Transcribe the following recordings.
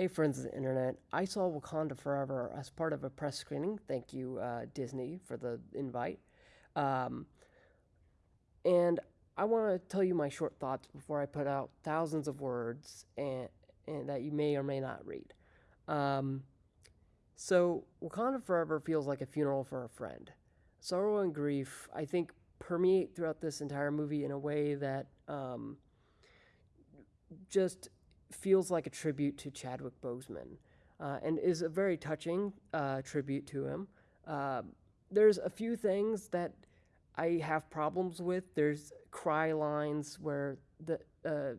Hey, friends of the internet. I saw Wakanda Forever as part of a press screening. Thank you, uh, Disney, for the invite. Um, and I want to tell you my short thoughts before I put out thousands of words and, and that you may or may not read. Um, so, Wakanda Forever feels like a funeral for a friend. Sorrow and grief, I think, permeate throughout this entire movie in a way that um, just feels like a tribute to Chadwick Boseman uh, and is a very touching uh, tribute to him. Uh, there's a few things that I have problems with. There's cry lines where the uh,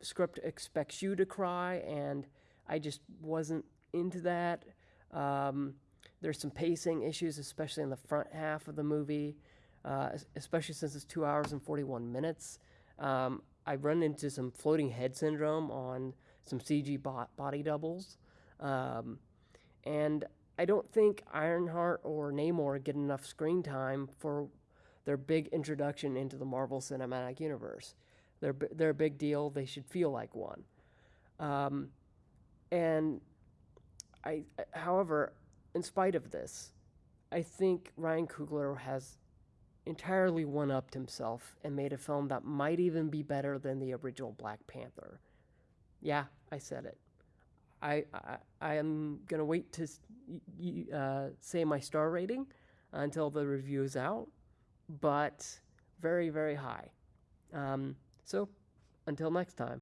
script expects you to cry, and I just wasn't into that. Um, there's some pacing issues, especially in the front half of the movie, uh, especially since it's two hours and 41 minutes. Um, I run into some floating head syndrome on some CG body doubles. Um, and I don't think Ironheart or Namor get enough screen time for their big introduction into the Marvel Cinematic Universe. They're, they're a big deal. They should feel like one. Um, and I, however, in spite of this, I think Ryan Coogler has entirely one upped himself and made a film that might even be better than the original Black Panther. Yeah, I said it. I, I, I am going to wait to uh, say my star rating until the review is out, but very, very high. Um, so until next time.